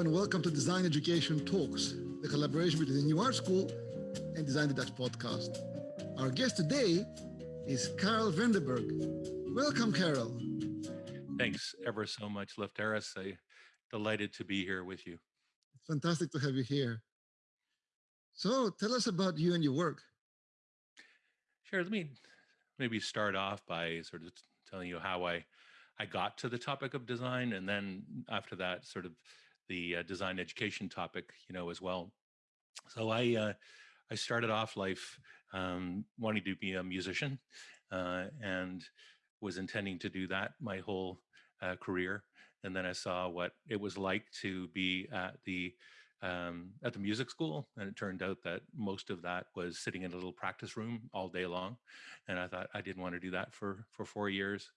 and welcome to Design Education Talks, the collaboration between the New Art School and Design the Dutch podcast. Our guest today is Karel Vredenburg. Welcome, Karel. Thanks ever so much, Lefteris. I delighted to be here with you. It's fantastic to have you here. So tell us about you and your work. Sure. Let me maybe start off by sort of telling you how I I got to the topic of design, and then after that, sort of the uh, design education topic, you know, as well. So I uh, I started off life um, wanting to be a musician, uh, and was intending to do that my whole uh, career. And then I saw what it was like to be at the um, at the music school, and it turned out that most of that was sitting in a little practice room all day long. And I thought I didn't want to do that for for four years,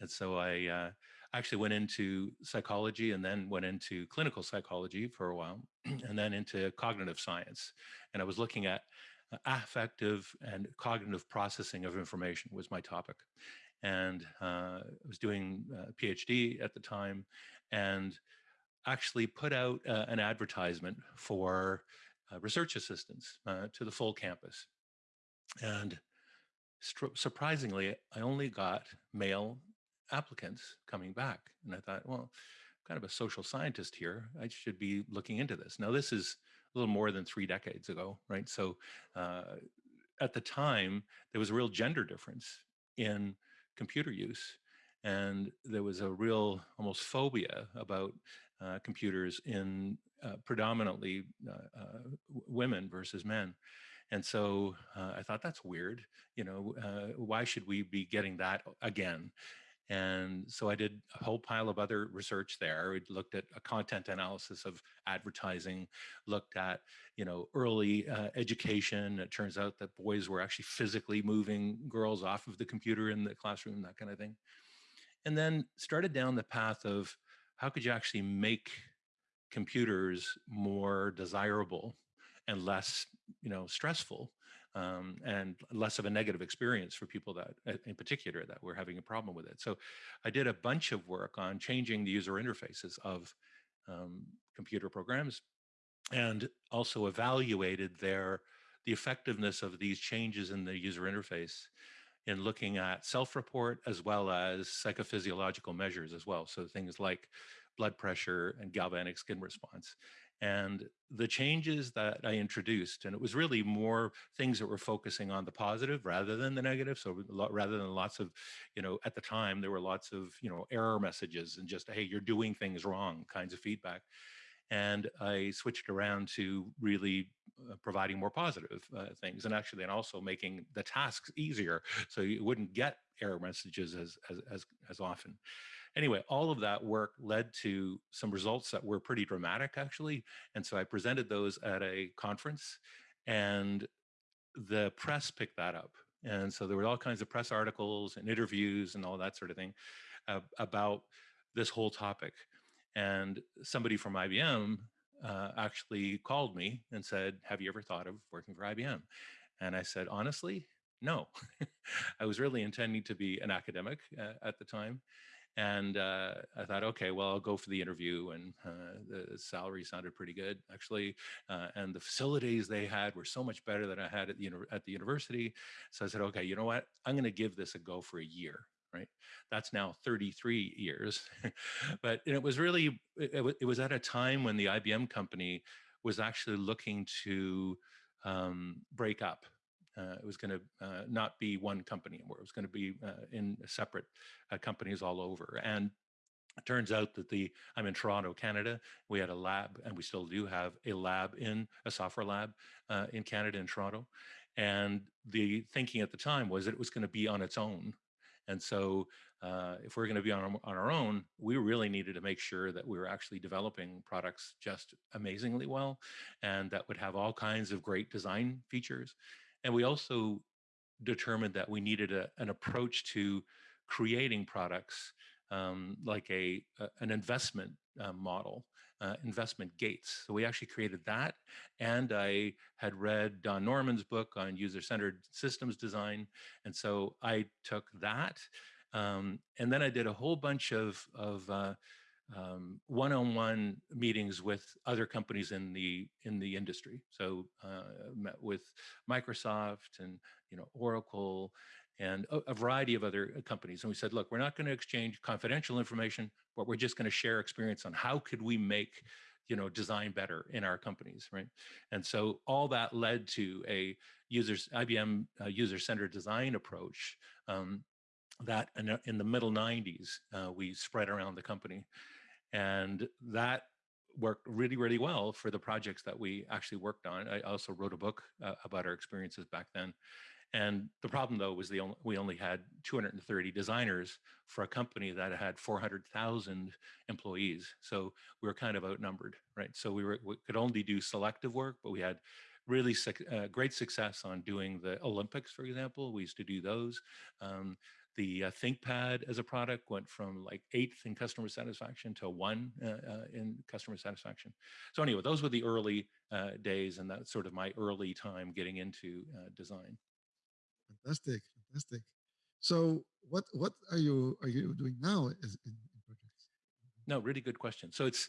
and so I uh, actually went into psychology and then went into clinical psychology for a while, and then into cognitive science. And I was looking at uh, affective and cognitive processing of information was my topic and uh, I was doing a PhD at the time, and actually put out uh, an advertisement for uh, research assistants uh, to the full campus. And surprisingly, I only got male applicants coming back. And I thought, well, I'm kind of a social scientist here. I should be looking into this. Now, this is a little more than three decades ago, right? So uh, at the time, there was a real gender difference in computer use. And there was a real almost phobia about uh, computers in uh, predominantly uh, uh women versus men. And so uh, I thought that's weird. You know, uh, why should we be getting that again? And so I did a whole pile of other research there. We looked at a content analysis of advertising, looked at, you know, early uh, education. It turns out that boys were actually physically moving girls off of the computer in the classroom, that kind of thing. And then started down the path of how could you actually make computers more desirable and less, you know, stressful um, and less of a negative experience for people that, uh, in particular, that were having a problem with it. So I did a bunch of work on changing the user interfaces of um, computer programs and also evaluated their the effectiveness of these changes in the user interface in looking at self-report as well as psychophysiological measures as well. So things like blood pressure and galvanic skin response and the changes that I introduced, and it was really more things that were focusing on the positive rather than the negative. So rather than lots of, you know, at the time there were lots of, you know, error messages and just, hey, you're doing things wrong kinds of feedback. And I switched around to really uh, providing more positive uh, things and actually and also making the tasks easier so you wouldn't get error messages as, as, as, as often anyway, all of that work led to some results that were pretty dramatic, actually. And so I presented those at a conference, and the press picked that up. And so there were all kinds of press articles and interviews and all that sort of thing uh, about this whole topic. And somebody from IBM uh, actually called me and said, Have you ever thought of working for IBM? And I said, Honestly, no. I was really intending to be an academic uh, at the time. And uh, I thought, okay, well, I'll go for the interview. And uh, the salary sounded pretty good, actually. Uh, and the facilities they had were so much better than I had at the, at the university. So I said, okay, you know what? I'm going to give this a go for a year. Right. That's now 33 years. but it was really, it, it was at a time when the IBM company was actually looking to um, break up it was going to uh, not be one company anymore. It was going to be uh, in separate companies all over. And it turns out that the I'm in Toronto, Canada. We had a lab, and we still do have a lab in a software lab uh, in Canada in Toronto. And the thinking at the time was that it was going to be on its own. And so, uh, if we're going to be on our, on our own, we really needed to make sure that we were actually developing products just amazingly well, and that would have all kinds of great design features and we also determined that we needed a, an approach to creating products um, like a, a, an investment uh, model, uh, investment gates. So we actually created that. And I had read Don Norman's book on user-centered systems design. And so I took that. Um, and then I did a whole bunch of, of uh, um, one-on-one meetings with other companies in the in the industry. So uh, met with Microsoft and you know Oracle and a, a, variety of other uh, companies. And we said, look, we're not going to exchange confidential information, but we're just going to share experience on how could we make you know design better in our companies, right? And so all that led to a users IBM uh, user-centered design approach um, that in, the middle 90s uh, we spread around the company and that worked really, really well for the projects that we actually worked on. I also wrote a book uh, about our experiences back then. And the problem though was the only, we only had 230 designers for a company that had 400,000 employees. So we were kind of outnumbered, right? So we, were, we could only do selective work, but we had really uh, great success on doing the Olympics, for example. We used to do those. Um, the uh, ThinkPad as a product went from like eighth in customer satisfaction to one uh, uh, in customer satisfaction. So anyway, those were the early uh, days, and that's sort of my early time getting into uh, design. Fantastic, fantastic. So what what are you are you doing now as in, in projects? No, really good question. So it's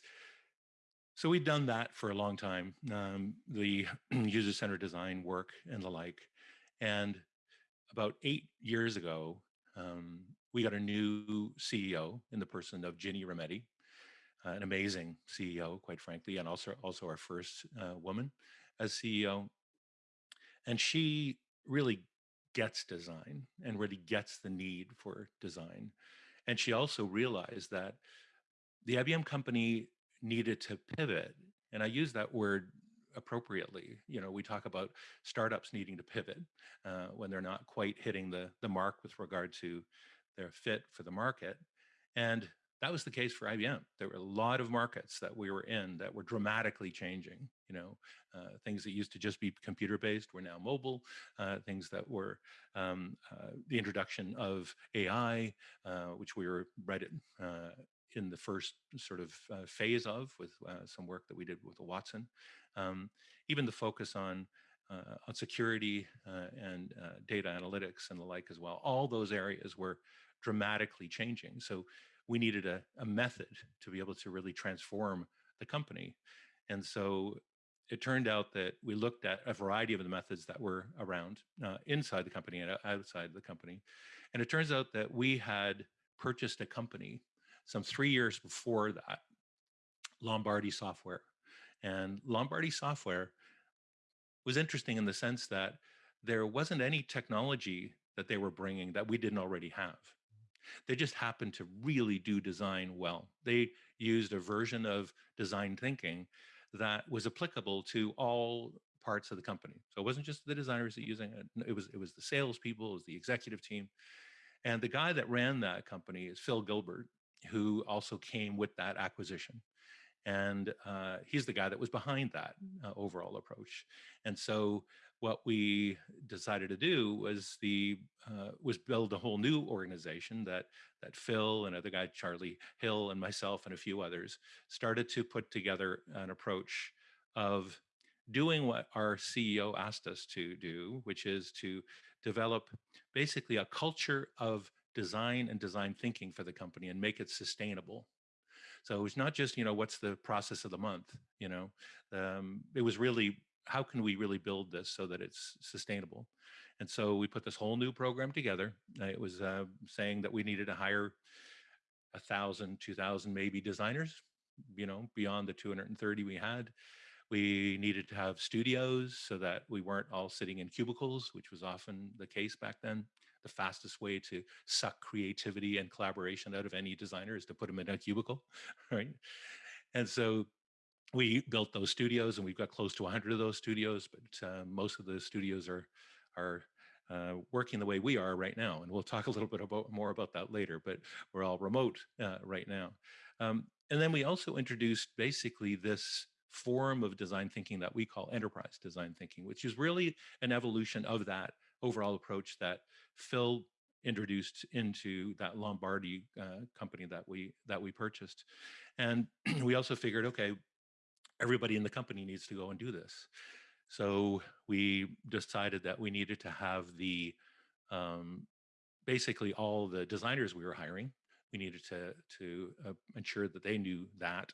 so we've done that for a long time, um, the user-centered design work and the like. And about eight years ago, um, we got a new CEO in the person of Ginny Rometty, uh, an amazing CEO, quite frankly, and also also our first uh, woman as CEO. And she really gets design and really gets the need for design. And she also realized that the IBM company needed to pivot. And I use that word appropriately. You know, we talk about startups needing to pivot uh, when they're not quite hitting the, the mark with regard to their fit for the market. And that was the case for IBM. There were a lot of markets that we were in that were dramatically changing. You know, uh, things that used to just be computer-based were now mobile. Uh, things that were um, uh, the introduction of AI, uh, which we were right at, uh, in the first sort of uh, phase of with some work that we did with Watson. Um, even the focus on uh, on security uh, and uh, data analytics and the like as well. All those areas were dramatically changing. So we needed a, a method to be able to really transform the company. And so it turned out that we looked at a variety of the methods that were around uh, inside the company and outside the company. And it turns out that we had purchased a company some three years before that, Lombardi Software. And Lombardi software was interesting in the sense that there wasn't any technology that they were bringing that we didn't already have. They just happened to really do design well. They used a version of design thinking that was applicable to all parts of the company. So it wasn't just the designers that using it. It was it was the salespeople, it was the executive team, and the guy that ran that company is Phil Gilbert, who also came with that acquisition. And uh, he's the guy that was behind that uh, overall approach. And so what we decided to do was the uh, was build a whole new organization that that Phil and other guy Charlie Hill and myself and a few others started to put together an approach of doing what our CEO asked us to do, which is to develop basically a culture of design and design thinking for the company and make it sustainable so it's not just, you know, what's the process of the month, you know, um, it was really, how can we really build this so that it's sustainable? And so we put this whole new program together. It was uh, saying that we needed to hire a thousand, two thousand maybe designers, you know, beyond the 230 we had. We needed to have studios so that we weren't all sitting in cubicles, which was often the case back then the fastest way to suck creativity and collaboration out of any designer is to put them in a cubicle, right? And so we built those studios and we've got close to 100 of those studios, but uh, most of the studios are, are uh, working the way we are right now. And we'll talk a little bit about more about that later, but we're all remote uh, right now. Um, and then we also introduced basically this form of design thinking that we call enterprise design thinking, which is really an evolution of that overall approach that Phil introduced into that Lombardi uh, company that we that we purchased. And we also figured, okay, everybody in the company needs to go and do this. So we decided that we needed to have the um, basically all the designers we were hiring we needed to, to uh, ensure that they knew that.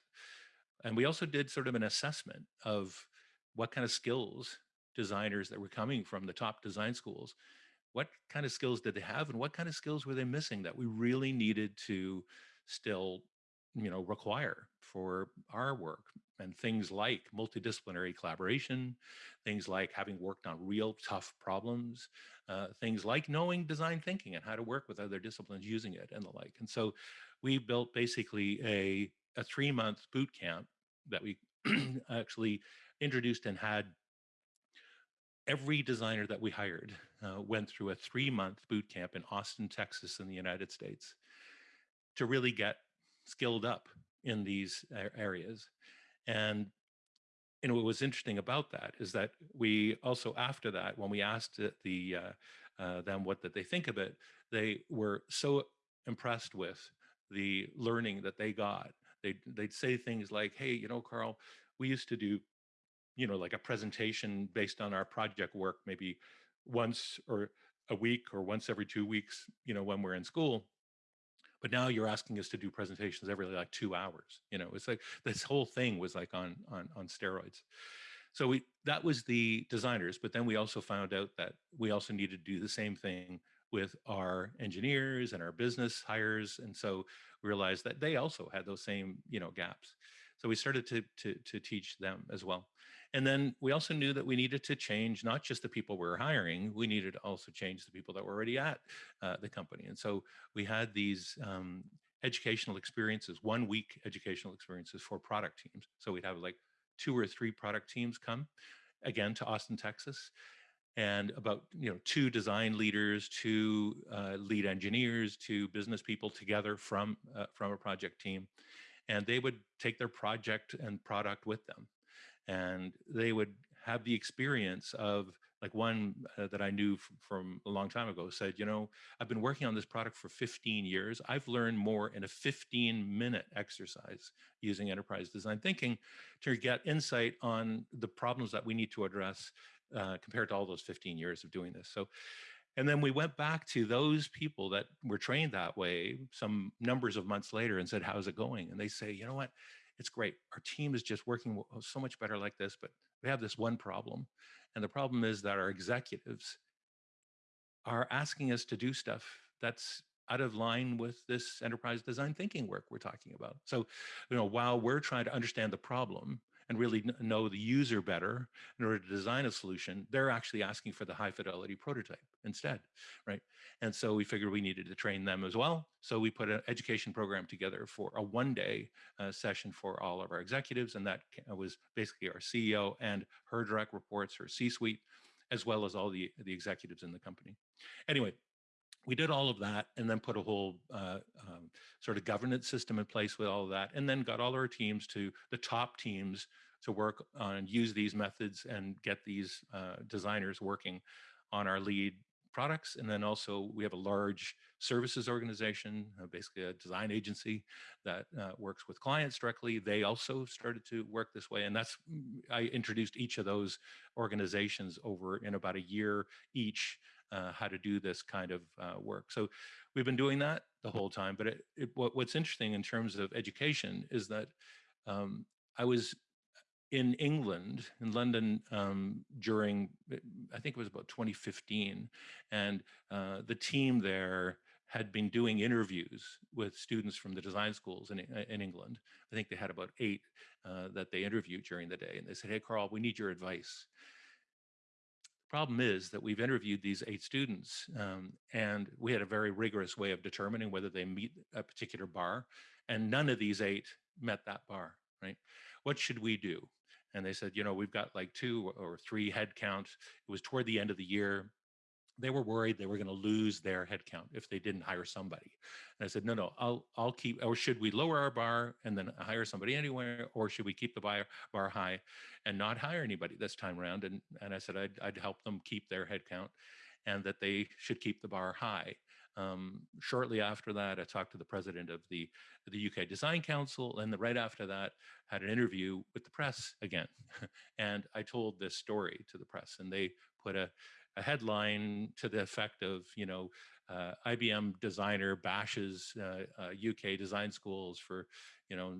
And we also did sort of an assessment of what kind of skills designers that were coming from the top design schools, what kind of skills did they have and what kind of skills were they missing that we really needed to still you know require for our work? And things like multidisciplinary collaboration things like having worked on real tough problems uh, things like knowing design thinking and how to work with other disciplines using it and the like. And so we built basically a, a three month boot camp that we actually introduced and had every designer that we hired uh, went through a three month boot camp in Austin, Texas, in the United States to really get skilled up in these areas. And and what was interesting about that is that we also after that, when we asked the uh, uh, them what did they think of it, they were so impressed with the learning that they got. They'd, they'd say things like, hey, you know, Carl, we used to do you know, like a presentation based on our project work, maybe once or a week or once every two weeks, you know, when we're in school. But now you're asking us to do presentations every like two hours. You know, it's like this whole thing was like on on on steroids. So we that was the designers, but then we also found out that we also needed to do the same thing with our engineers and our business hires, and so we realized that they also had those same you know gaps. So we started to to to teach them as well. And then we also knew that we needed to change not just the people we were hiring, we needed to also change the people that were already at uh, the company. And so we had these um, educational experiences, one week educational experiences for product teams. So we'd have like two or three product teams come again to Austin, Texas and about you know two design leaders two uh, lead engineers two business people together from uh, from a project team and they would take their project and product with them and they would have the experience of like one uh, that I knew f- from a long time ago said, you know, I've been working on this product for 15 years. I've learned more in a 15 minute exercise using enterprise design thinking to get insight on the problems that we need to address uh, compared to all those 15 years of doing this. So, and then we went back to those people that were trained that way some numbers of months later and said, how's it going? And they say, you know what? It's great. Our team is just working so much better like this, but we have this one problem. And the problem is that our executives are asking us to do stuff that's out of line with this enterprise design thinking work we're talking about. So, you know, while we're trying to understand the problem, and really know the user better in order to design a solution, they're actually asking for the high fidelity prototype instead, right? And so we figured we needed to train them as well. So we put an education program together for a one day uh, session for all of our executives. And that was basically our CEO and her direct reports, her C suite, as well as all the, the executives in the company. Anyway, we did all of that and then put a whole uh, um, sort of governance system in place with all of that and then got all our teams to the top teams to work on use these methods and get these uh, designers working on our lead products. And then also we have a large services organization uh, basically a design agency that uh, works with clients directly. They also started to work this way. And that's mm, i introduced each of those organizations over in about a year each uh, how to do this kind of uh, work. So we've been doing that the whole time. But it, it, what, what's interesting in terms of education is that um, I was in England, in London, um, during I think it was about 2015, and uh, the team there had been doing interviews with students from the design schools in, in England. I think they had about eight uh, that they interviewed during the day, and they said, "Hey, Carl, we need your advice." Problem is that we've interviewed these eight students, um, and we had a very rigorous way of determining whether they meet a particular bar, and none of these eight met that bar, right? What should we do? And they said, you know, we've got like two or three head count. It was toward the end of the year they were worried they were going to lose their headcount if they didn't hire somebody. And I said, no, no, I'll I'll keep. Or should we lower our bar and then hire somebody anywhere, or should we keep the bar bar high and not hire anybody this time around? And and I said I'd I'd help them keep their headcount, and that they should keep the bar high. Um, shortly after that, I talked to the president of the the UK Design Council, and the, right after that, had an interview with the press again, and I told this story to the press, and they put a a headline to the effect of, you know, uh, IBM designer bashes UK uh, design schools for, you know,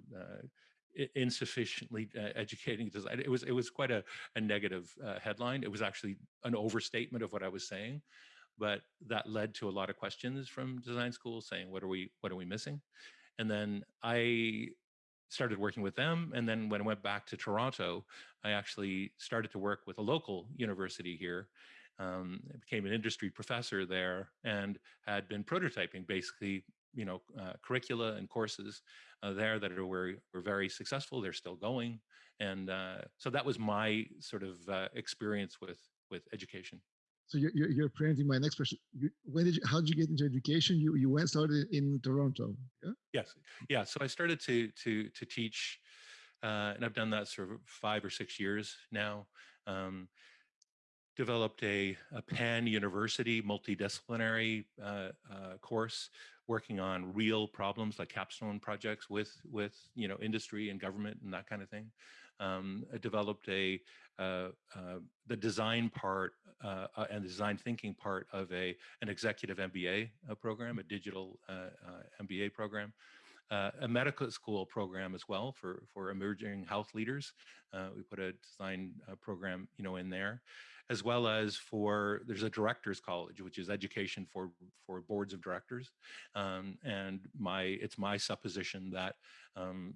insufficiently uh, educating design. It was it was quite a, a negative uh, headline. It was actually an overstatement of what I was saying, but that led to a lot of questions from design schools saying, "What are we What are we missing?" And then I started working with them. And then when I went back to Toronto, I actually started to work with a local university here. Um, became an industry professor there and had been prototyping basically you know uh, curricula and courses uh, there that are, were were very successful. They're still going, and uh, so that was my sort of uh, experience with with education. So you're, you're, you're preempting my next question. You, when did you, how did you get into education? You you went started in Toronto. Yeah. Yes. Yeah. So I started to to to teach, uh, and I've done that sort of five or six years now. Um, developed a, a pan university multidisciplinary uh, uh, course working on real problems like capstone projects with with you know industry and government and that kind of thing. Um, developed a uh, uh, the design part uh, uh and the design thinking part of a an executive MBA program, a digital MBA program. A medical school program as well for for emerging health leaders. we put a design program, you know, in there as well as for there's a directors college which is education for for boards of directors um, and my it's my supposition that um,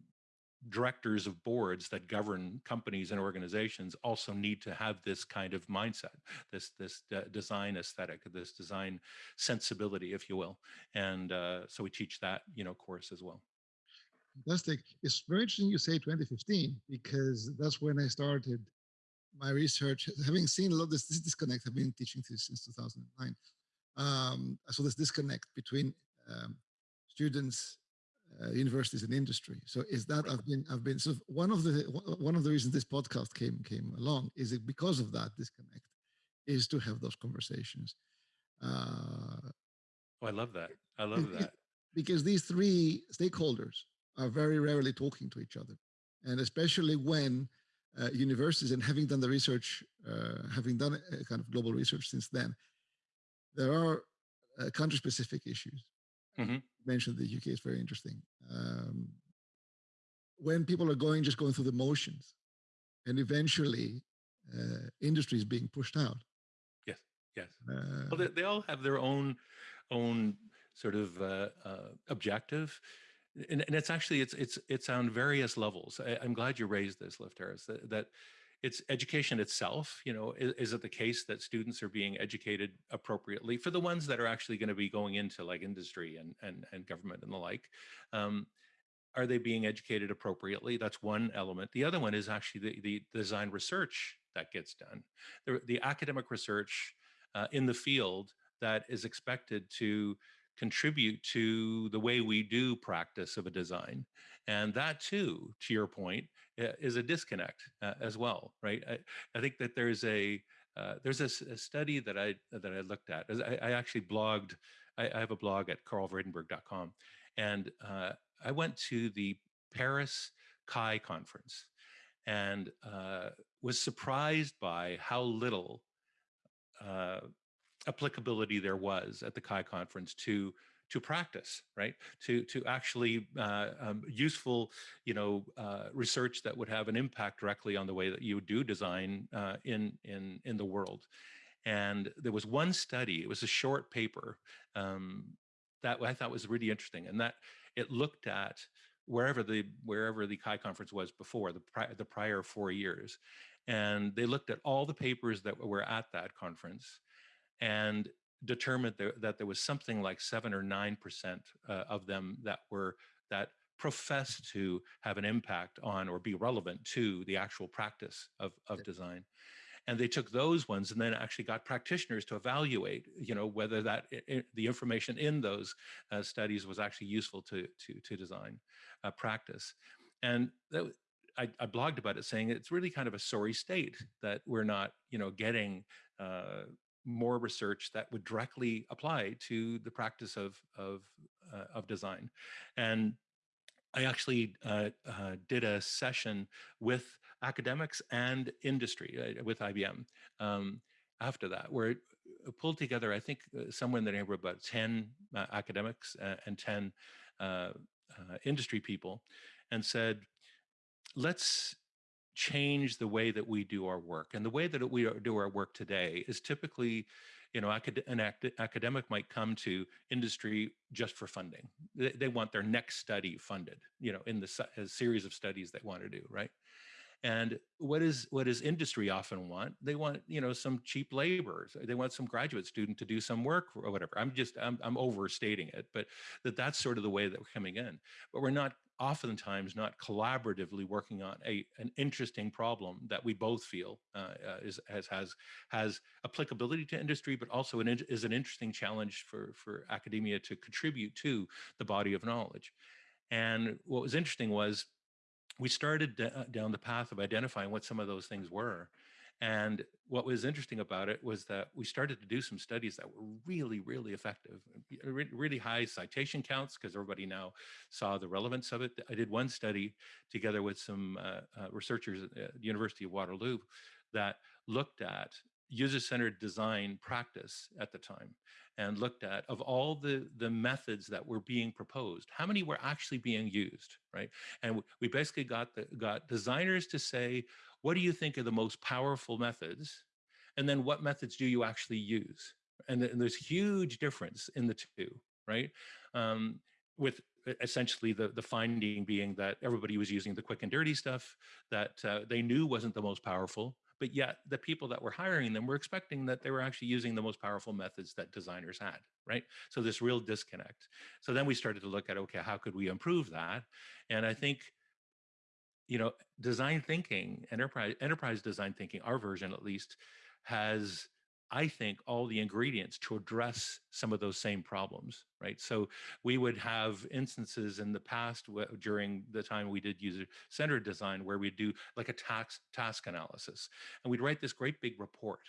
directors of boards that govern companies and organizations also need to have this kind of mindset this this design aesthetic this design sensibility if you will. And uh, so we teach that you know course as well. Fantastic. It's very interesting you say 2015 because that's when i started my research, having seen a lot of this, this disconnect, I've been teaching this since 2009. Um, so this disconnect between um, students, uh, universities, and industry. So is that I've been I've been so one of the one of the reasons this podcast came came along is it because of that disconnect is to have those conversations. Uh, oh, I love that. I love that because these three stakeholders are very rarely talking to each other, and especially when uh, universities and having done the research, uh, having done a kind of global research since then, there are uh, country-specific issues. Mm -hmm. Mentioned the UK is very interesting. Um, when people are going, just going through the motions, and eventually uh, industry is being pushed out. Yes, yes. well, they, they, all have their own own sort of objective and, and it's actually it's it's it's on various levels. I, am glad you raised this, Lefteris, that, that it's education itself. You know, is, is, it the case that students are being educated appropriately for the ones that are actually going to be going into like industry and and and government and the like? Um, are they being educated appropriately? That's one element. The other one is actually the, the design research that gets done. The, the academic research uh, in the field that is expected to contribute to the way we do practice of a design. And that too, to your point, is a disconnect uh, as well, right? I, I, think that there's a uh, there's a, a, study that I that I looked at. I, I actually blogged. I, I, have a blog at karelvredenburg.com, and uh, I went to the Paris CHI conference, and uh, was surprised by how little uh, applicability there was at the CHI conference to to practice, right? To to actually uh, um, useful, you know, uh, research that would have an impact directly on the way that you do design uh, in in in the world. And there was one study. It was a short paper um, that I thought was really interesting, and that it looked at wherever the wherever the CHI conference was before the the prior four years, and they looked at all the papers that were at that conference and determined there, that there was something like seven or nine percent uh, of them that were that professed to have an impact on or be relevant to the actual practice of, of design. And they took those ones and then actually got practitioners to evaluate you know whether that the information in those uh, studies was actually useful to to, to design uh, practice. And that, I, I, blogged about it saying it's really kind of a sorry state that we're not you know getting uh, more research that would directly apply to the practice of of uh, of design, and I actually uh, uh, did a session with academics and industry uh, with IBM. Um, after that, where it uh, pulled together, I think, uh, somewhere in the neighborhood about 10 uh, academics and 10 uh, uh, industry people and said, let's change the way that we do our work. And the way that we do our work today is typically, you know, an academic might come to industry just for funding. They, want their next study funded, you know, in the series of studies they want to do, right? And what is what does industry often want? They want you know some cheap labor. They want some graduate student to do some work or whatever. I'm just I'm, I'm overstating it, but that that's sort of the way that we're coming in. But we're not oftentimes not collaboratively working on a an interesting problem that we both feel uh, uh, is has has has applicability to industry, but also an, is an interesting challenge for for academia to contribute to the body of knowledge. And what was interesting was we started uh, down the path of identifying what some of those things were. And what was interesting about it was that we started to do some studies that were really, really effective, really high citation counts because everybody now saw the relevance of it. I did one study together with some uh, uh, researchers at the University of Waterloo that looked at user-centered design practice at the time and looked at of all the the methods that were being proposed how many were actually being used right and we basically got the got designers to say what do you think are the most powerful methods and then what methods do you actually use and, and there's huge difference in the two right um, with essentially the the finding being that everybody was using the quick and dirty stuff that uh, they knew wasn't the most powerful but yet the people that were hiring them were expecting that they were actually using the most powerful methods that designers had, right? So this real disconnect. So then we started to look at, okay, how could we improve that? And I think, you know, design thinking, enterprise, enterprise design thinking, our version at least, has I think, all the ingredients to address some of those same problems, right? So we would have instances in the past during the time we did user-centered design where we'd do like a task task analysis, and we'd write this great big report,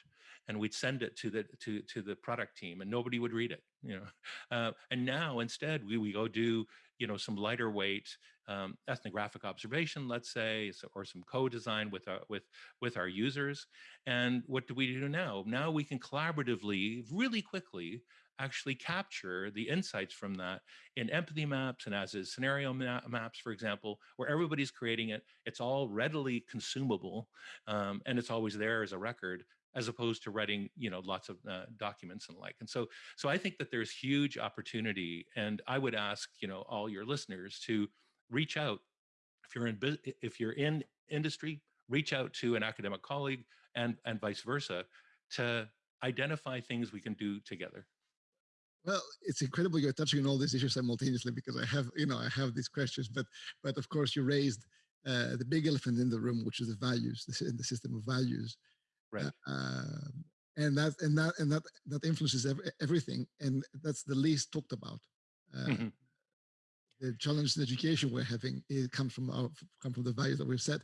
and we'd send it to the to to the product team, and nobody would read it, you know. Uh, and now instead we we go do you know some lighter weight um, ethnographic observation, let's say, or some co-design with our with with our users. And what do we do now? Now we can collaboratively, really quickly, actually capture the insights from that in empathy maps and as is scenario ma maps, for example, where everybody's creating it. It's all readily consumable, um, and it's always there as a record as opposed to writing you know lots of uh, documents and the like and so so i think that there's huge opportunity and i would ask you know all your listeners to reach out. If you're in if you're in industry, reach out to an academic colleague and and vice versa to identify things we can do together. Well, it's incredible you're touching on all these issues simultaneously because I have, you know, I have these questions, but but of course you raised uh, the big elephant in the room, which is the values, the, the system of values, right? Uh, and that and that and that that influences every, everything, and that's the least talked about. Uh, mm -hmm the challenge in education we're having it comes from our come from the values that we've set.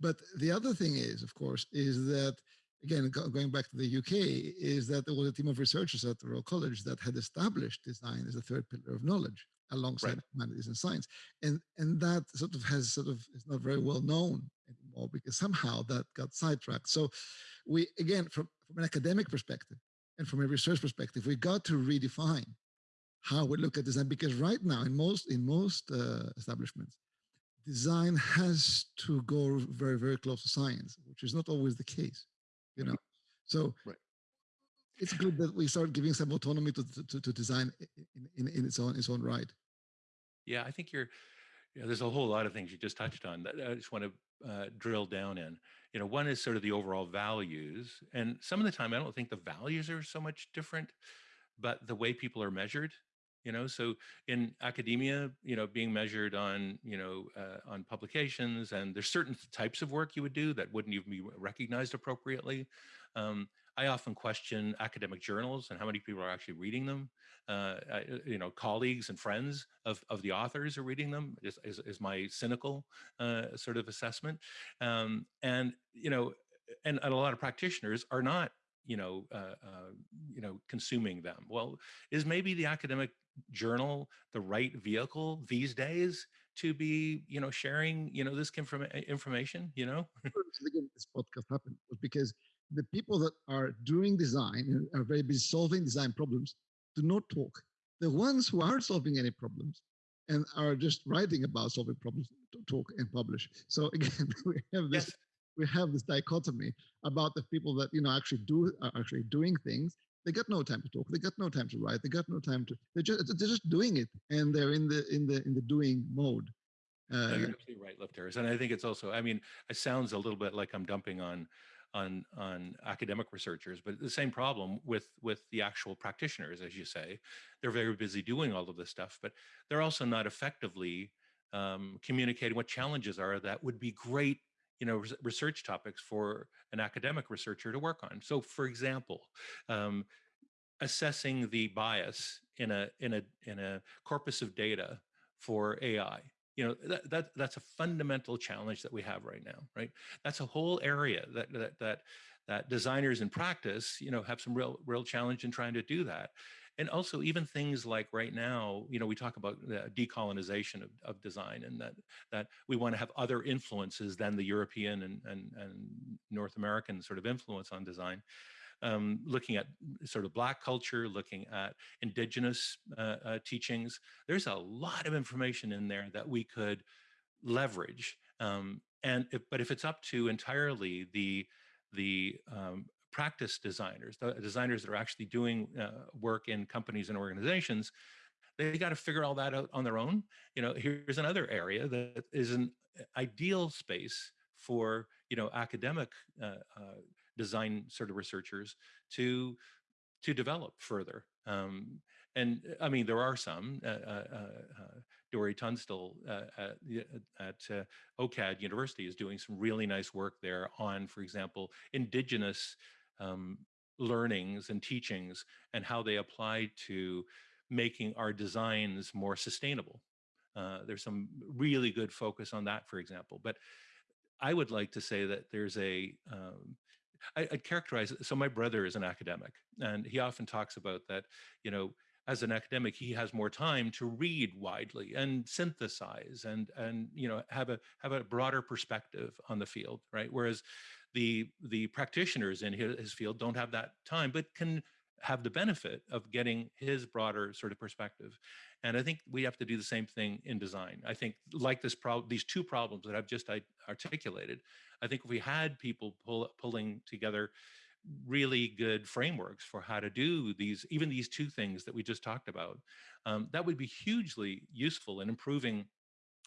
But the other thing is, of course, is that again going back to the UK, is that there was a team of researchers at the Royal College that had established design as a third pillar of knowledge alongside right. humanities and science, and and that sort of has sort of is not very well known anymore because somehow that got sidetracked. So we again from from an academic perspective and from a research perspective, we got to redefine how we look at design because right now in most in most uh, establishments design has to go very very close to science which is not always the case you know so right. it's good that we start giving some autonomy to to, to design in, in, in its own its own right yeah i think you're yeah, there's a whole lot of things you just touched on that I just want to uh, drill down in. You know, one is sort of the overall values, and some of the time I don't think the values are so much different, but the way people are measured you know so in academia you know being measured on you know uh, on publications and there's certain types of work you would do that wouldn't even be recognized appropriately um, i often question academic journals and how many people are actually reading them. Uh, I, uh, you know colleagues and friends of, of the authors are reading them is, is, is my cynical uh, sort of assessment. Um, and you know and, and a lot of practitioners are not you know, uh, uh, you know, consuming them. Well, is maybe the academic journal the right vehicle these days to be you know sharing you know this from information you know? This podcast happened was because the people that are doing design and are very busy solving design problems do not talk. The ones who aren't solving any problems and are just writing about solving problems talk and publish. So again, we have this yes. we have this dichotomy about the people that you know actually do are actually doing things. They got no time to talk. They got no time to write. They got no time to. They're just they're just doing it, and they're in the in the in the doing mode. Uh, you're absolutely right, Lefteris. And I think it's also. I mean, it sounds a little bit like I'm dumping on on on academic researchers but the same problem with with the actual practitioners as you say. They're very busy doing all of this stuff but they're also not effectively um, communicating what challenges are that would be great you know research topics for an academic researcher to work on. So for example um, assessing the bias in a in a in a corpus of data for ai you know that, that that's a fundamental challenge that we have right now right? That's a whole area that that that that designers in practice you know have some real real challenge in trying to do that. And also even things like right now you know we talk about the decolonization of, of design and that that we want to have other influences than the european and, and and north american sort of influence on design um, looking at sort of black culture, looking at indigenous uh, uh, teachings. There's a lot of information in there that we could leverage. Um, and if, but if it's up to entirely the the um, practice designers, the designers that are actually doing uh, work in companies and organizations, they got to figure all that out on their own. You know, here's another area that is an ideal space for you know academic uh, uh, design sort of researchers to to develop further. Um, and I mean, there are some. Uh, uh, uh, Dori Tunstall uh, at, at uh, OCAD University is doing some really nice work there on, for example, indigenous um, learnings and teachings and how they apply to making our designs more sustainable. Uh, there's some really good focus on that, for example. But I would like to say that there's a um, I, I'd characterize it. So my brother is an academic, and he often talks about that. You know, as an academic, he has more time to read widely and synthesize and and you know have a have a broader perspective on the field, right? Whereas the the practitioners in his, his field don't have that time, but can have the benefit of getting his broader sort of perspective. And I think we have to do the same thing in design. I think like this problem, these two problems that I've just articulated, I think if we had people pull, pulling together really good frameworks for how to do these, even these two things that we just talked about, um, that would be hugely useful in improving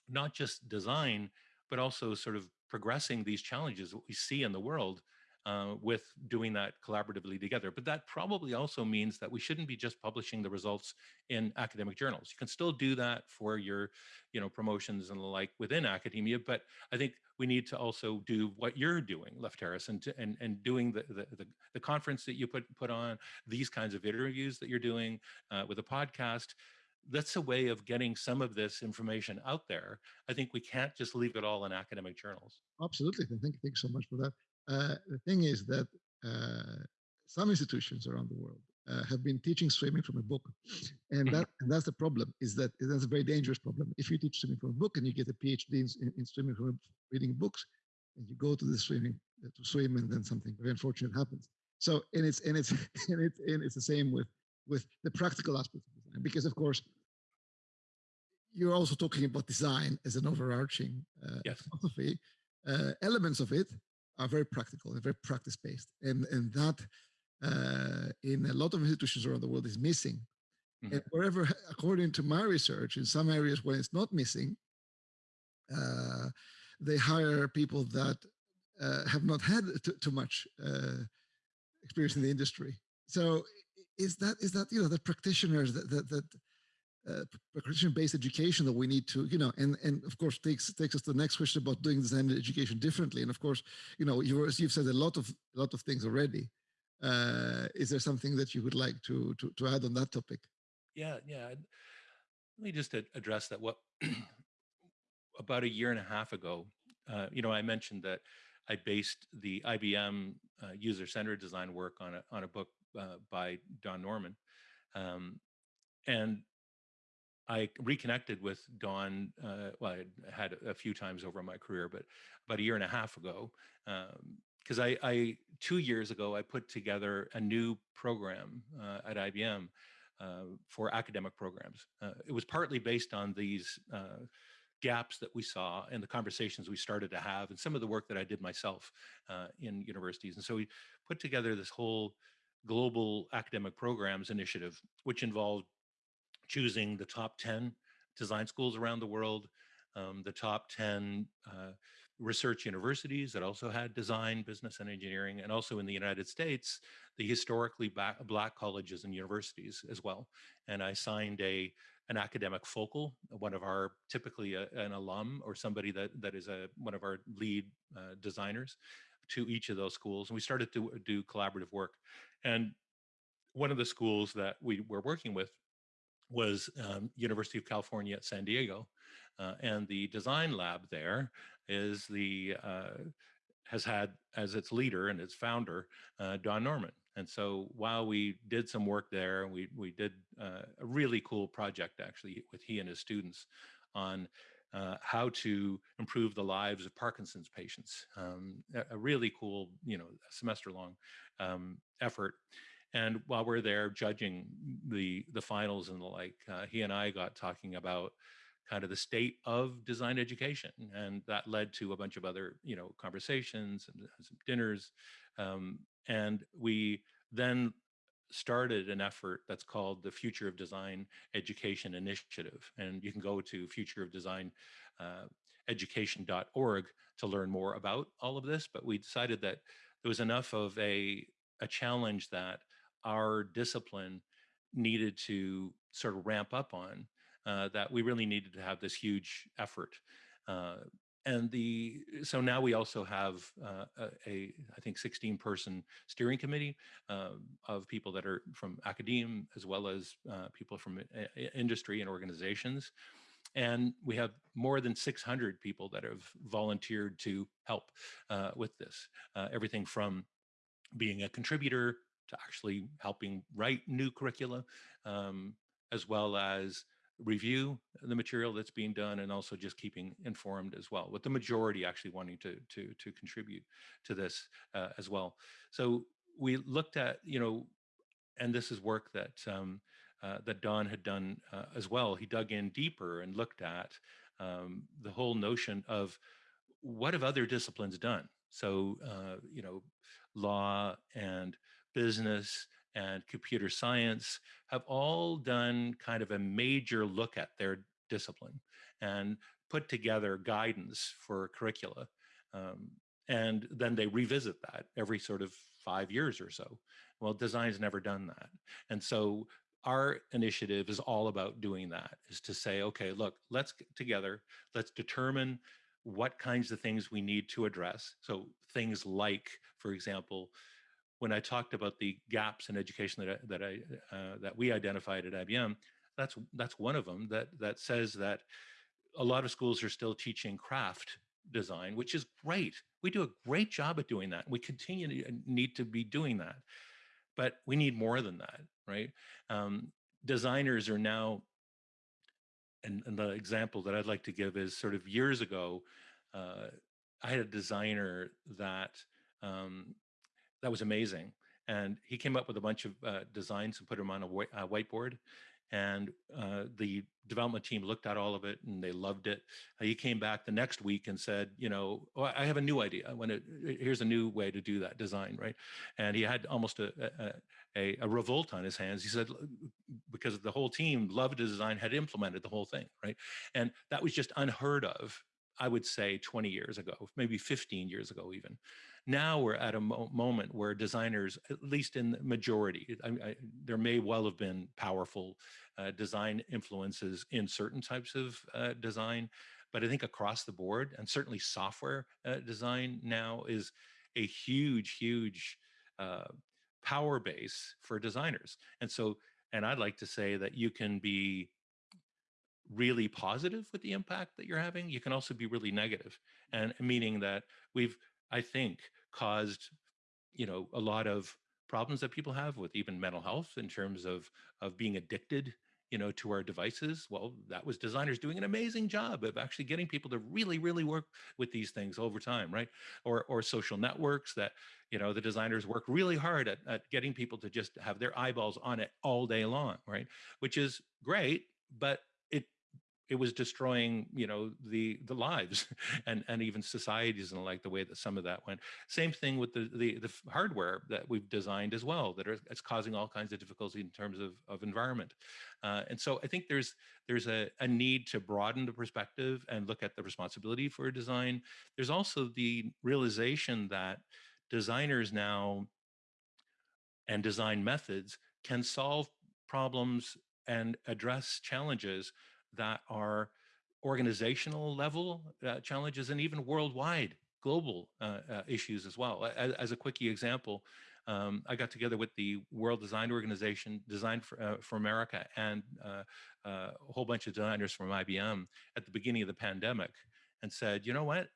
not just design, but also sort of progressing these challenges that we see in the world uh, with doing that collaboratively together. But that probably also means that we shouldn't be just publishing the results in academic journals. You can still do that for your, you know, promotions and the like within academia, but I think we need to also do what you're doing, Lefteris, and, and, and doing the, the, the, the, conference that you put, put on, these kinds of interviews that you're doing uh, with a podcast, that's a way of getting some of this information out there. I think we can't just leave it all in academic journals. Absolutely. Thank you. Thanks so much for that. Uh, the thing is that uh, some institutions around the world uh, have been teaching swimming from a book, and that and that's the problem. Is that that's a very dangerous problem. If you teach swimming from a book and you get a PhD in, in swimming from reading books, and you go to the swimming to swim, and then something very unfortunate happens. So and it's and it's and it's and it's the same with with the practical aspects of design, because of course you're also talking about design as an overarching uh, yes. philosophy. Uh, elements of it are very practical and very practice based. And, and that uh, in a lot of institutions around the world is missing. Mm -hmm. And wherever, according to my research, in some areas where it's not missing, uh, they hire people that uh, have not had too much uh, experience in the industry. So is that is that you know the practitioners that that, that uh, practitioner-based education that we need to, you know, and and of course takes takes us to the next question about doing design education differently. And of course, you know, you you've said a lot of a lot of things already. Uh, is there something that you would like to to to add on that topic? Yeah, yeah. Let me just address that. What about a year and a half ago, uh, you know, I mentioned that I based the IBM uh, user-centered design work on a on a book uh, by Don Norman. Um, and I reconnected with Don. Uh, well, I had a few times over my career, but about a year and a half ago, um, because I, I two years ago I put together a new program uh, at IBM uh, for academic programs. Uh, it was partly based on these uh, gaps that we saw and the conversations we started to have and some of the work that I did myself uh, in universities. And so we put together this whole global academic programs initiative, which involved choosing the top 10 design schools around the world, um, the top 10 uh, research universities that also had design, business, and engineering, and also in the United States, the historically black, colleges and universities as well. And I signed a an academic focal, one of our typically a, an alum or somebody that that is a one of our lead uh, designers to each of those schools, and we started to do collaborative work. And one of the schools that we were working with was um, University of California at San Diego, uh, and the design lab there is the uh, has had as its leader and its founder uh, Don Norman. And so while we did some work there, we we did uh, a really cool project actually with he and his students on uh, how to improve the lives of Parkinson's patients. Um, a, really cool, you know, semester long um, effort. And while we're there judging the the finals and the like, uh, he and I got talking about kind of the state of design education, and that led to a bunch of other you know conversations and some dinners, um, and we then started an effort that's called the Future of Design Education Initiative, and you can go to Future of Design. Uh, education.org to learn more about all of this. But we decided that there was enough of a a challenge that our discipline needed to sort of ramp up on uh, that we really needed to have this huge effort uh, and the so now we also have uh, a, I think 16 person steering committee uh, of people that are from academia as well as uh, people from uh, industry and organizations and we have more than 600 people that have volunteered to help with this everything from being a contributor to actually helping write new curricula, um, as well as review the material that's being done and also just keeping informed as well with the majority actually wanting to to to contribute to this uh, as well. So we looked at you know and this is work that um, uh, that Don had done uh, as well. He dug in deeper and looked at um, the whole notion of what have other disciplines done? So uh, you know law and business and computer science have all done kind of a major look at their discipline and put together guidance for curricula. Um, and then they revisit that every sort of five years or so. Well, design's never done that. And so our initiative is all about doing that is to say, okay, look, let's get together, let's determine what kinds of things we need to address. So things like, for example, when I talked about the gaps in education that I, that I uh, that we identified at IBM, that's that's one of them that that says that a lot of schools are still teaching craft design, which is great. We do a great job at doing that. We continue to need to be doing that, but we need more than that, right? Um, designers are now, and, and, the example that I'd like to give is sort of years ago, uh, I had a designer that um, that was amazing. And he came up with a bunch of uh, designs and put them on a, whi- a whiteboard. And uh, the development team looked at all of it and they loved it. Uh, he came back the next week and said, you know, oh, I have a new idea. When it, here's a new way to do that design, right? And he had almost a, a, a revolt on his hands. He said because the whole team loved his design, had implemented the whole thing, right? And that was just unheard of I would say 20 years ago, maybe 15 years ago, even. Now we're at a mo moment where designers, at least in the majority, I, I, there may well have been powerful uh, design influences in certain types of uh, design, but I think across the board, and certainly software uh, design now is a huge, huge uh, power base for designers. And so, and I'd like to say that you can be really positive with the impact that you're having, you can also be really. And meaning that we've, I think, caused, you know, a lot of problems that people have with even mental health in terms of of being addicted you know, to our devices. Well, that was designers doing an amazing job of actually getting people to really, really work with these things over time, right? Or, or social networks that, you know, the designers work really hard at, at getting people to just have their eyeballs on it all day long, right? Which is great, but it was destroying you know the the lives and and even societies and like the way that some of that went. Same thing with the the, the hardware that we've designed as well that are it's causing all kinds of difficulty in terms of of environment. Uh, and so i think there's there's a, a need to broaden the perspective and look at the responsibility for design. There's also the realization that designers now and design methods can solve problems and address challenges that are organizational level uh, challenges and even worldwide global uh, uh, issues as well. As, as, a quickie example, um, I got together with the World Design Organization, Design for, uh, for America, and uh, uh, a whole bunch of designers from IBM at the beginning of the pandemic and said, you know what?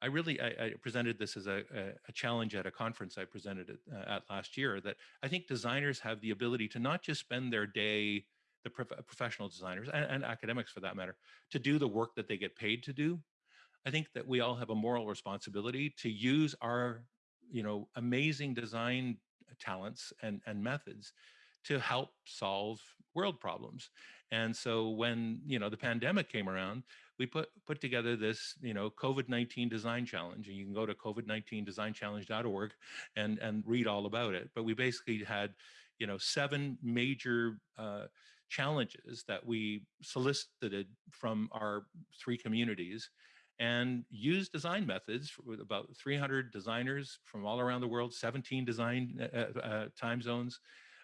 I really, I, I presented this as a, a, challenge at a conference I presented it, at last year that I think designers have the ability to not just spend their day the prof professional designers and, and academics for that matter to do the work that they get paid to do i think that we all have a moral responsibility to use our you know amazing design talents and and methods to help solve world problems. And so when you know the pandemic came around we put put together this you know covid-19 design challenge and you can go to covid19designchallenge.org and and read all about it. But we basically had you know seven major uh, challenges that we solicited from our three communities and used design methods with about 300 designers from all around the world, 17 design uh, uh, uh, time zones,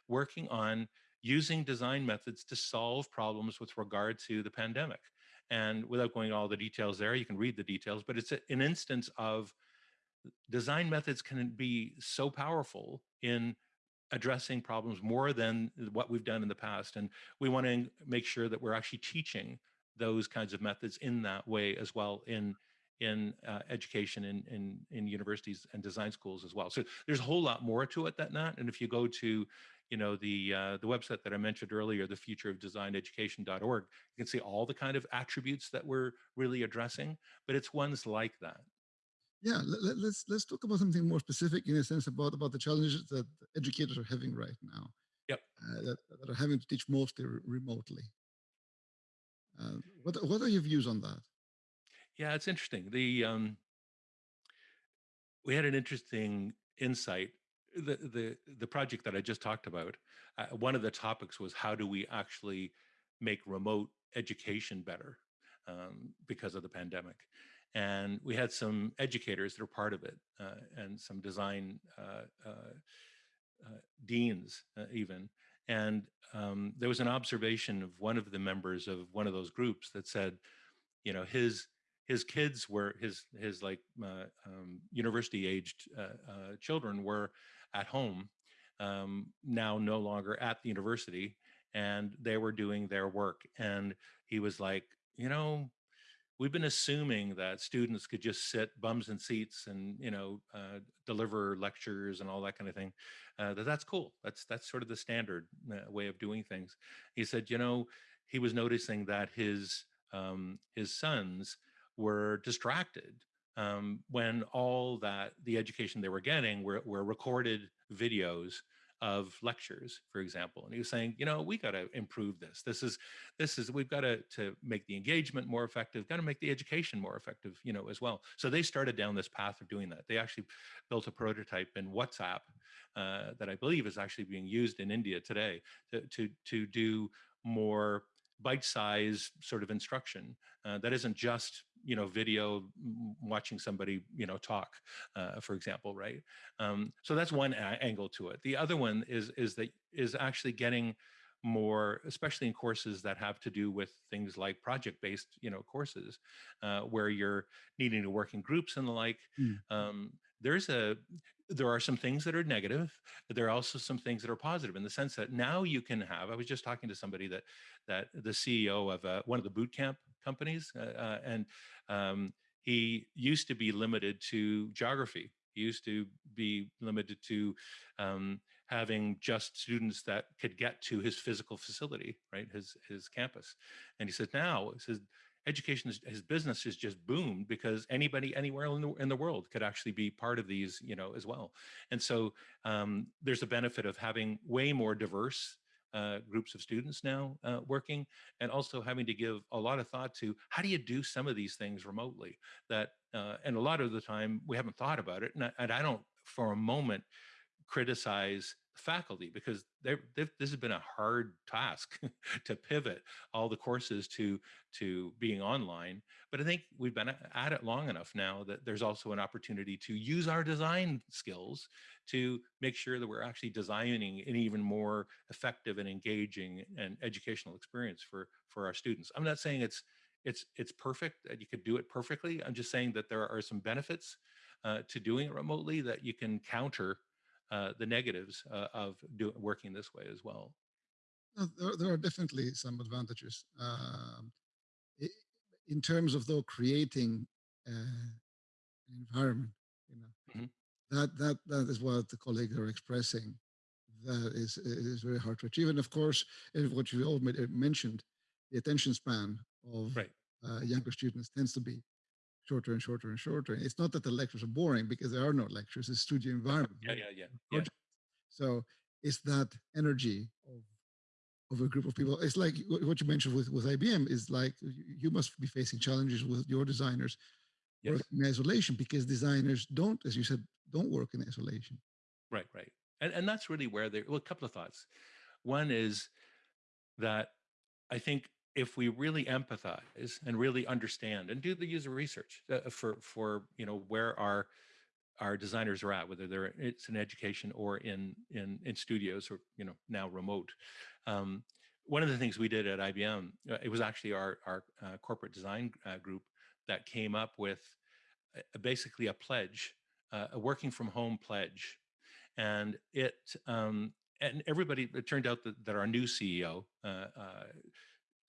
working on using design methods to solve problems with regard to the pandemic. And without going all the details there, you can read the details, but it's an instance of design methods can be so powerful in addressing problems more than what we've done in the past. And we want to make sure that we're actually teaching those kinds of methods in that way as well in in uh, education in, in in universities and design schools as well. So there's a whole lot more to it than that. And if you go to you know the uh, the website that I mentioned earlier, the future of design education.org, you can see all the kind of attributes that we're really addressing, but it's ones like that. Yeah, let, us let's, let's talk about something more specific in a sense about about the challenges that educators are having right now. Yep. Uh, that, that, are having to teach mostly remotely. Uh, what what are your views on that? Yeah, it's interesting. The um, we had an interesting insight. The the the project that I just talked about. Uh, one of the topics was how do we actually make remote education better um, because of the pandemic and we had some educators that are part of it uh, and some design uh, uh, uh deans uh, even and um, there was an observation of one of the members of one of those groups that said you know his his kids were his his like uh, um, university aged children were at home um, now no longer at the university and they were doing their work and he was like you know we've been assuming that students could just sit bums in seats and you know uh, deliver lectures and all that kind of thing uh, that that's cool. That's that's sort of the standard uh, way of doing things. He said you know he was noticing that his um, his sons were distracted um, when all that the education they were getting were, were recorded videos of lectures, for example. And he was saying, you know, we got to improve this. This is, this is, we've got to, to make the engagement more effective, got to make the education more effective, you know, as well. So they started down this path of doing that. They actually built a prototype in WhatsApp uh, that I believe is actually being used in India today to, to, to do more bite-sized sort of instruction uh, that isn't just you know video watching somebody you know talk uh, for example right um, so that's one angle to it the other one is is that is actually getting more especially in courses that have to do with things like project based you know courses uh, where you're needing to work in groups and the like mm. um, there's a there are some things that are negative there are also some things that are positive in the sense that now you can have i was just talking to somebody that that the ceo of uh, one of the boot camp companies uh, uh, and um, he used to be limited to geography he used to be limited to um, having just students that could get to his physical facility, right, his his campus. And he said now, he says education, is, his business has just boomed because anybody anywhere in the, in the world could actually be part of these, you know, as well. And so um, there's a benefit of having way more diverse uh, groups of students now uh, working and also having to give a lot of thought to how do you do some of these things remotely that uh, and a lot of the time we haven't thought about it and I, and I don't for a moment criticize faculty because they've, this has been a hard task to pivot all the courses to to being online but i think we've been at it long enough now that there's also an opportunity to use our design skills to make sure that we're actually designing an even more effective and engaging and educational experience for for our students. I'm not saying it's it's it's perfect that you could do it perfectly. I'm just saying that there are some benefits uh, to doing it remotely that you can counter uh, the negatives uh, of do, working this way as well. there, there, are definitely some advantages. Um, in terms of though creating uh, an environment, you know, mm -hmm. that that that is what the colleagues are expressing. That is is very hard to achieve, and of course, what you all mentioned, the attention span of right. uh, younger students tends to be shorter and shorter and shorter. It's not that the lectures are boring because there are no lectures, it's studio environment. Yeah, yeah, yeah. yeah. So it's that energy of of a group of people. It's like what you mentioned with, with IBM is like you must be facing challenges with your designers yes. in isolation because designers don't, as you said, don't work in isolation. Right, right. And and that's really where they well, a couple of thoughts. One is that I think if we really empathize and really understand and do the user research uh, for for you know where our our designers are at, whether they're it's in education or in in in studios or you know now remote. Um, one of the things we did at IBM, uh, it was actually our our uh, corporate design uh, group that came up with basically a pledge, uh, a working from home pledge, and it um, and everybody. It turned out that, that our new CEO uh,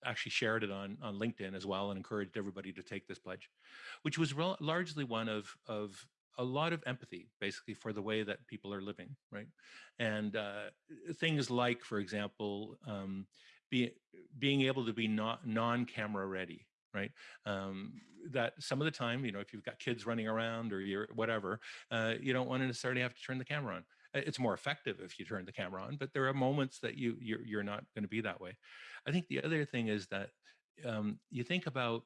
actually shared it on on LinkedIn as well and encouraged everybody to take this pledge, which was largely one of of a lot of empathy basically for the way that people are living, right? And uh, things like, for example, um, be, being able to be not non-camera ready, right? Um, that some of the time, you know, if you've got kids running around or you're whatever, uh, you don't want to necessarily have to turn the camera on. It's more effective if you turn the camera on, but there are moments that you you're, you're not going to be that way. I think the other thing is that um, you think about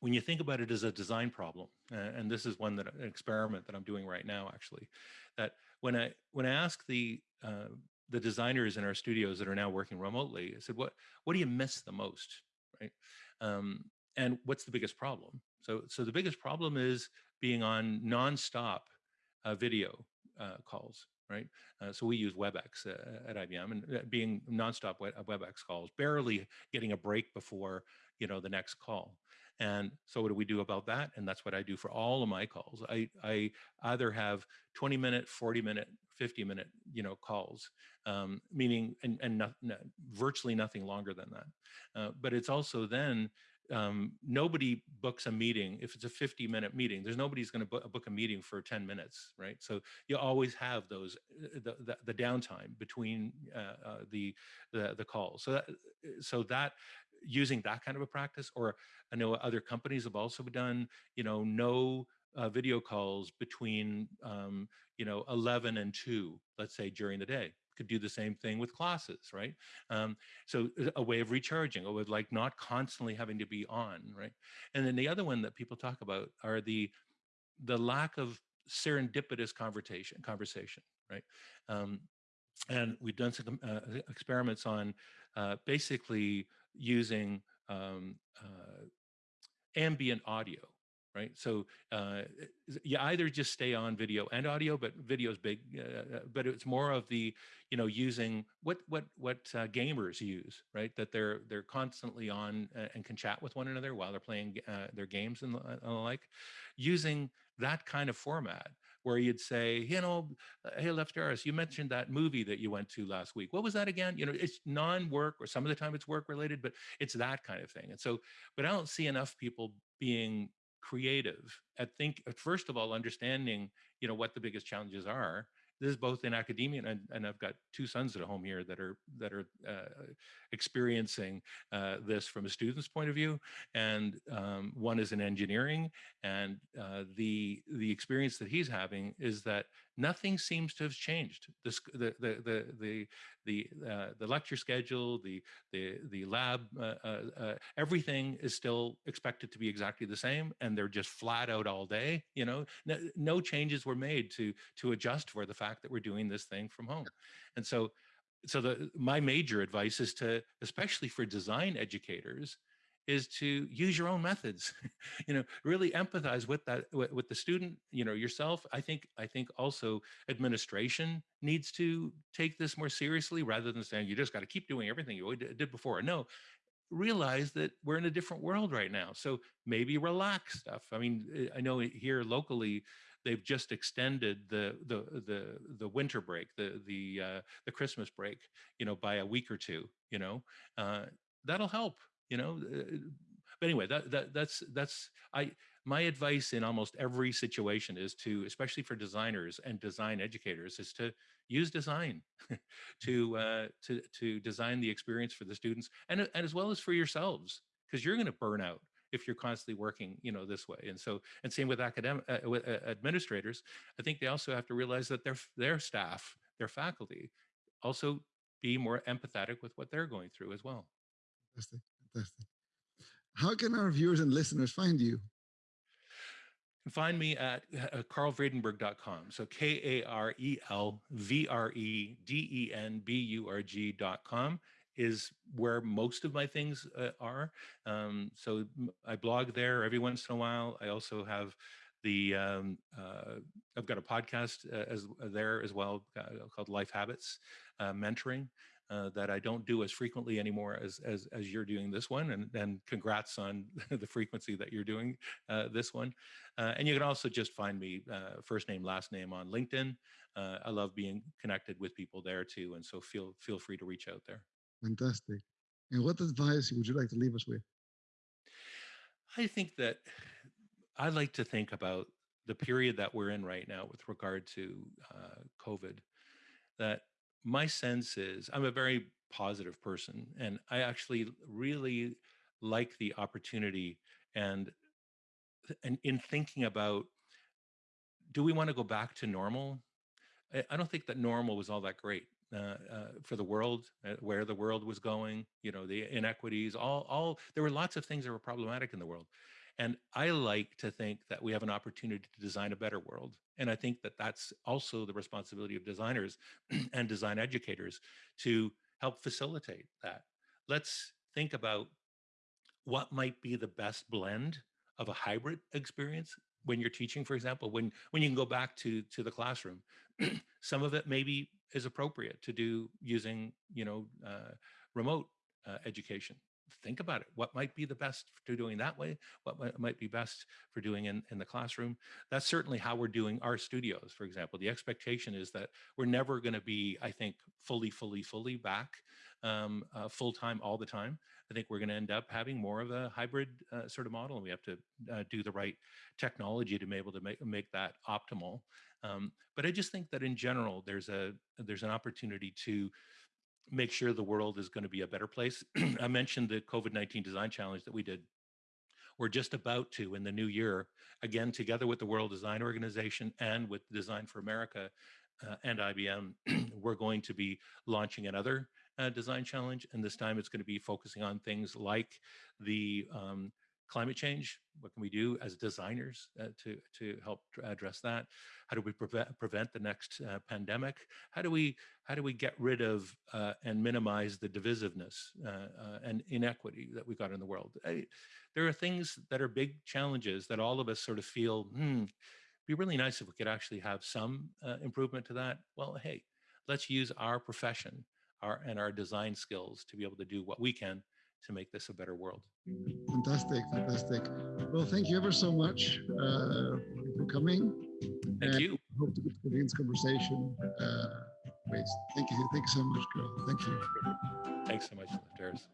when you think about it as a design problem, and this is one that an experiment that I'm doing right now, actually, that when I when I ask the uh, the designers in our studios that are now working remotely, I said, "What what do you miss the most?" Right, um, and what's the biggest problem? So so the biggest problem is being on nonstop uh, video uh, calls, right? Uh, so we use WebEx uh, at IBM and uh, being nonstop WebEx calls, barely getting a break before you know the next call. And so what do we do about that? And that's what I do for all of my calls. I, I either have 20 minute, 40 minute, 50 minute, you know, calls, um, meaning, and, and not, virtually nothing longer than that. Uh, but it's also then um, nobody books a meeting if it's a 50 minute meeting there's nobody's going to book, a meeting for 10 minutes right? So you always have those uh, the, the, the downtime between uh, uh, the, the the calls so that so that using that kind of a practice or i know other companies have also done you know no uh, video calls between um, you know 11 and 2 let's say during the day could do the same thing with classes, right? Um, so uh, a way of recharging, a way of like not constantly having to be on, right? And then the other one that people talk about are the the lack of serendipitous conversation, conversation, right? Um, and we've done some uh, experiments on uh, basically using um, uh, ambient audio right? So uh, you either just stay on video and audio, but video is big, uh, uh, but it's more of the, you know, using what what what uh, gamers use, right? That they're they're constantly on uh, and can chat with one another while they're playing uh, their games and the, and the like, using that kind of format where you'd say, you know, hey, Lefteris, you mentioned that movie that you went to last week. What was that again? You know, it's non-work or some of the time it's work related, but it's that kind of thing. And so, but I don't see enough people being creative. I think uh, first of all, understanding you know what the biggest challenges are, this is both in academia and, and I've got two sons at home here that are that are uh, experiencing uh, this from a student's point of view, and um, one is in engineering, and uh, the the experience that he's having is that nothing seems to have changed. This, the the the the the uh, the lecture schedule, the the the lab, uh, uh, everything is still expected to be exactly the same, and they're just flat out all day. You know, no, no changes were made to to adjust for the fact that we're doing this thing from home, and so so the my major advice is to especially for design educators is to use your own methods. You know really empathize with that with, with, the student you know yourself. I think i think also administration needs to take this more seriously rather than saying you just got to keep doing everything you did before. No realize that we're in a different world right now. So maybe relax stuff. I mean eh, i know here locally they've just extended the the the the winter break the the uh, the christmas break you know by a week or two you know? Uh, that'll help you know? Uh, but anyway that, that that's that's i my advice in almost every situation is to especially for designers and design educators is to use design to uh, to to design the experience for the students and, and as well as for yourselves because you're going to burn out if you're constantly working you know this way and so and same with academic uh, with uh, administrators i think they also have to realize that their their staff their faculty also be more empathetic with what they're going through as well fantastic fantastic how can our viewers and listeners find you find me at uh. So K A R E L V R E D E N B U R G.com is where most of my things uh, are. Um, so I blog there every once in a while. I also have the um, uh, I've got a podcast uh, as uh, there as well uh, called Life Habits uh, Mentoring. that I don't do as frequently anymore as as, as you're doing this one, and and congrats on the frequency that you're doing this one. and you can also just find me first name last name on LinkedIn. I love being connected with people there too, and so feel feel free to reach out there. Fantastic. And what advice would you like to leave us with? I think that I like to think about the period that we're in right now with regard to uh, COVID. That my sense is I'm a very positive person, and I actually really like the opportunity and and in thinking about do we want to go back to normal? I don't think that normal was all that great. Uh, uh, for the world, uh, where the world was going, you know, the inequities, all, all, there were lots of things that were problematic in the world. And I like to think that we have an opportunity to design a better world. And I think that that's also the responsibility of designers and design educators to help facilitate that. Let's think about what might be the best blend of a hybrid experience when you're teaching, for example, when when you can go back to to the classroom. Some of it maybe is appropriate to do using, you know, uh, remote uh, education. Think about it. What might be the best for doing that way? What might be best for doing in, in the classroom? That's certainly how we're doing our studios, for example. The expectation is that we're never going to be, I think, fully, fully, fully back um, uh, full time all the time. I think we're going to end up having more of a hybrid uh, sort of model, and we have to uh, do the right technology to be able to make make that optimal. Um, but I just think that in general, there's a there's an opportunity to make sure the world is going to be a better place. I mentioned the COVID-19 design challenge that we did. We're just about to, in the new year, again, together with the World Design Organization and with Design for America uh, and IBM, we're going to be launching another uh, design challenge. And this time it's going to be focusing on things like the um, climate change what can we do as designers uh, to to help address that? How do we prevent prevent the next uh, pandemic? How do we how do we get rid of uh, and minimize the divisiveness uh, uh, and inequity that we've got in the world? I, there are things that are big challenges that all of us sort of feel hmm be really nice if we could actually have some uh, improvement to that. Well hey let's use our profession our and our design skills to be able to do what we can to make this a better world. Fantastic, fantastic. Well, thank you ever so much uh, for coming. Thank and you. Hope to continue this conversation. Uh, Thank you. Thank you so much, Karel. Thank you. Thanks so much, Terrace.